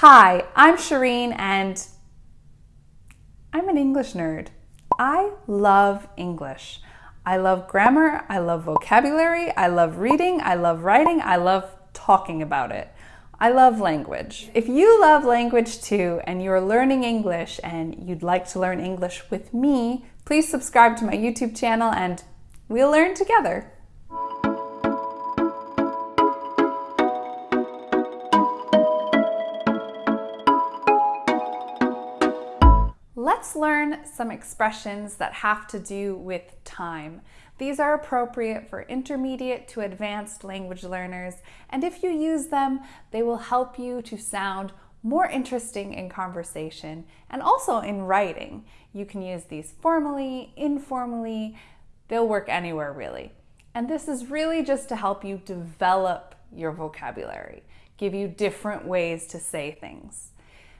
Hi, I'm Shireen and I'm an English nerd. I love English. I love grammar, I love vocabulary, I love reading, I love writing, I love talking about it. I love language. If you love language too and you're learning English and you'd like to learn English with me, please subscribe to my YouTube channel and we'll learn together. Let's learn some expressions that have to do with time. These are appropriate for intermediate to advanced language learners, and if you use them, they will help you to sound more interesting in conversation and also in writing. You can use these formally, informally, they'll work anywhere really. And this is really just to help you develop your vocabulary, give you different ways to say things.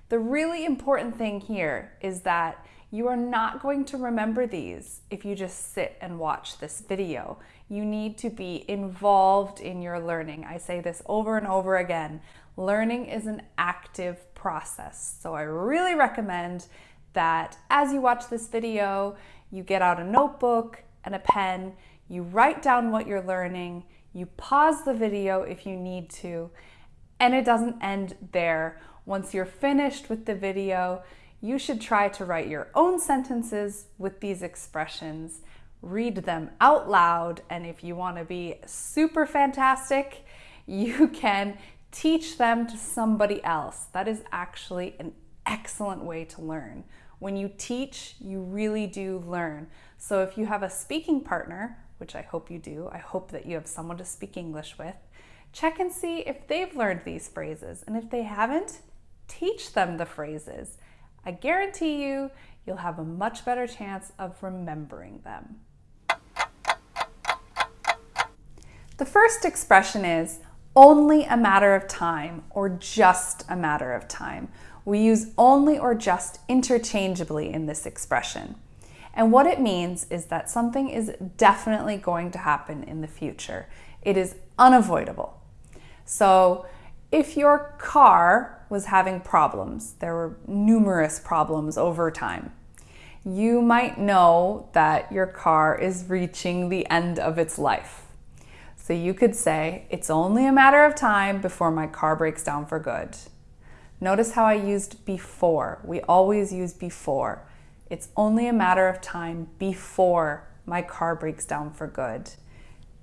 The really important thing here is that you are not going to remember these if you just sit and watch this video. You need to be involved in your learning. I say this over and over again. Learning is an active process. So I really recommend that as you watch this video, you get out a notebook and a pen, you write down what you're learning, you pause the video if you need to, and it doesn't end there once you're finished with the video, you should try to write your own sentences with these expressions, read them out loud, and if you want to be super fantastic, you can teach them to somebody else. That is actually an excellent way to learn. When you teach, you really do learn. So if you have a speaking partner, which I hope you do, I hope that you have someone to speak English with, check and see if they've learned these phrases. And if they haven't, teach them the phrases. I guarantee you, you'll have a much better chance of remembering them. The first expression is only a matter of time or just a matter of time. We use only or just interchangeably in this expression. And what it means is that something is definitely going to happen in the future. It is unavoidable. So if your car was having problems, there were numerous problems over time, you might know that your car is reaching the end of its life. So you could say, it's only a matter of time before my car breaks down for good. Notice how I used before. We always use before. It's only a matter of time before my car breaks down for good.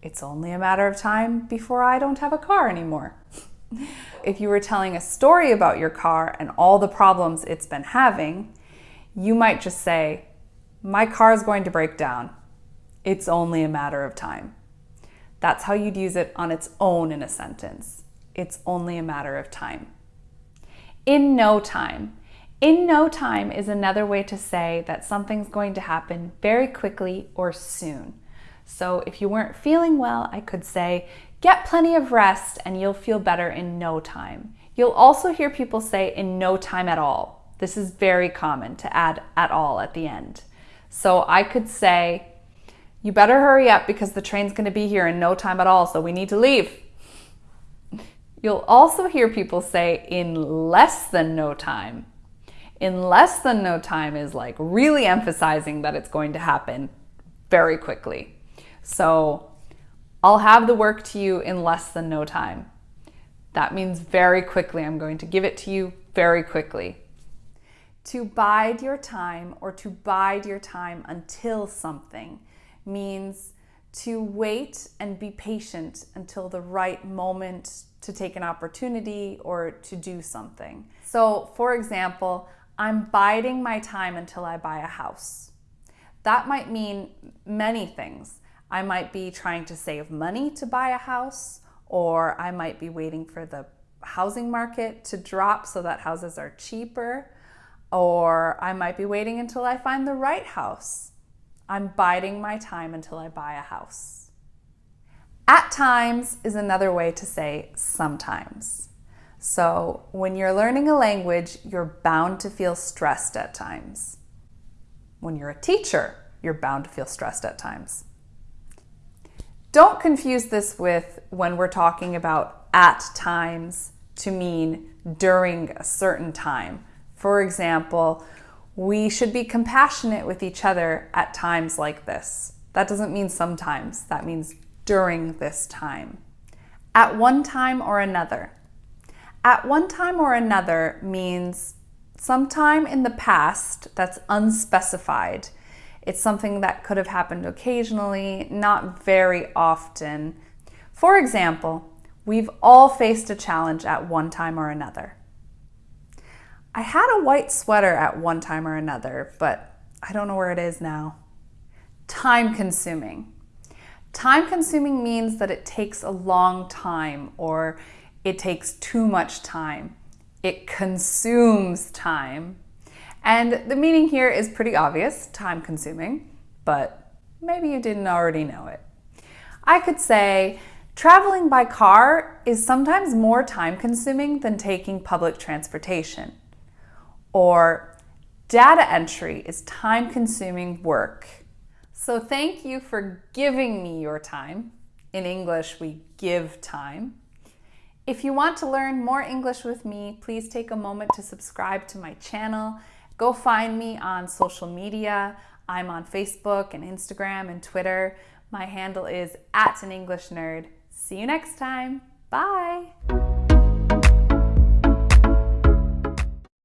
It's only a matter of time before I don't have a car anymore. If you were telling a story about your car and all the problems it's been having, you might just say, My car is going to break down. It's only a matter of time. That's how you'd use it on its own in a sentence. It's only a matter of time. In no time. In no time is another way to say that something's going to happen very quickly or soon. So if you weren't feeling well, I could say, Get plenty of rest and you'll feel better in no time. You'll also hear people say in no time at all. This is very common to add at all at the end. So I could say, you better hurry up because the train's going to be here in no time at all, so we need to leave. You'll also hear people say in less than no time. In less than no time is like really emphasizing that it's going to happen very quickly. So I'll have the work to you in less than no time. That means very quickly. I'm going to give it to you very quickly. To bide your time or to bide your time until something means to wait and be patient until the right moment to take an opportunity or to do something. So, for example, I'm biding my time until I buy a house. That might mean many things. I might be trying to save money to buy a house, or I might be waiting for the housing market to drop so that houses are cheaper, or I might be waiting until I find the right house. I'm biding my time until I buy a house. At times is another way to say sometimes. So when you're learning a language, you're bound to feel stressed at times. When you're a teacher, you're bound to feel stressed at times. Don't confuse this with when we're talking about at times to mean during a certain time. For example, we should be compassionate with each other at times like this. That doesn't mean sometimes, that means during this time. At one time or another. At one time or another means sometime in the past that's unspecified. It's something that could have happened occasionally, not very often. For example, we've all faced a challenge at one time or another. I had a white sweater at one time or another, but I don't know where it is now. Time consuming. Time consuming means that it takes a long time or it takes too much time. It consumes time. And the meaning here is pretty obvious, time consuming, but maybe you didn't already know it. I could say, traveling by car is sometimes more time consuming than taking public transportation. Or data entry is time consuming work. So thank you for giving me your time. In English, we give time. If you want to learn more English with me, please take a moment to subscribe to my channel Go find me on social media. I'm on Facebook and Instagram and Twitter. My handle is at an English nerd. See you next time. Bye.